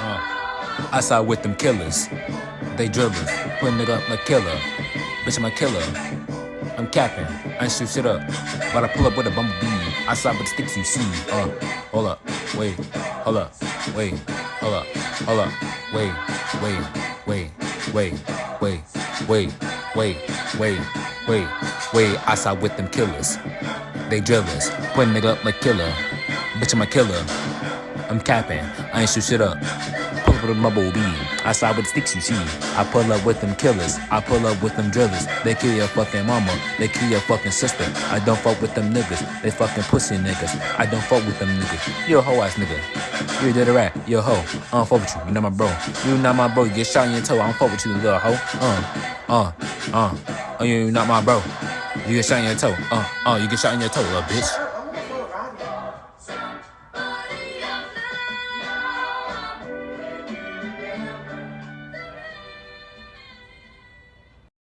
Uh. I side with them killers. They drillers. Putting it up like killer. Bitch, I'm a killer. I'm capping. I ain't shoot shit up. But I pull up with a bumblebee. I side with sticks you see. Uh, hold up. Wait. Hold up. Wait. Hold up. Hold up. Wait. Wait. Wait. Wait. Wait. Wait. Wait. Wait. Wait. Wait. I side with them killers. They drillers. Putting it up like killer. Bitch, I'm a killer. I'm capping. I ain't shoot shit up. Pull up with a bumblebee. I side with sticks you see. I pull up with them killers. I pull up with them drillers. They kill your fucking mama. They kill your fucking sister. I don't fuck with them niggas. They fucking pussy niggas. I don't fuck with them niggas. You a hoe ass nigga. You a dead rat. You a hoe. I don't fuck with you. You not my bro. You not my bro. You get shot in your toe. I don't fuck with you, little hoe. Uh, uh, uh. Oh, you not my bro. You get shot in your toe. Uh, uh. You get shot in your toe, little bitch.